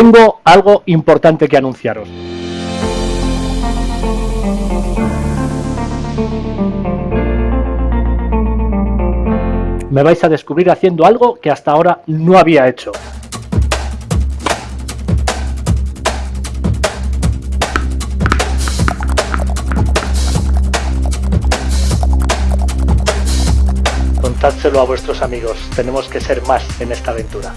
tengo algo importante que anunciaros. Me vais a descubrir haciendo algo que hasta ahora no había hecho. Contádselo a vuestros amigos, tenemos que ser más en esta aventura.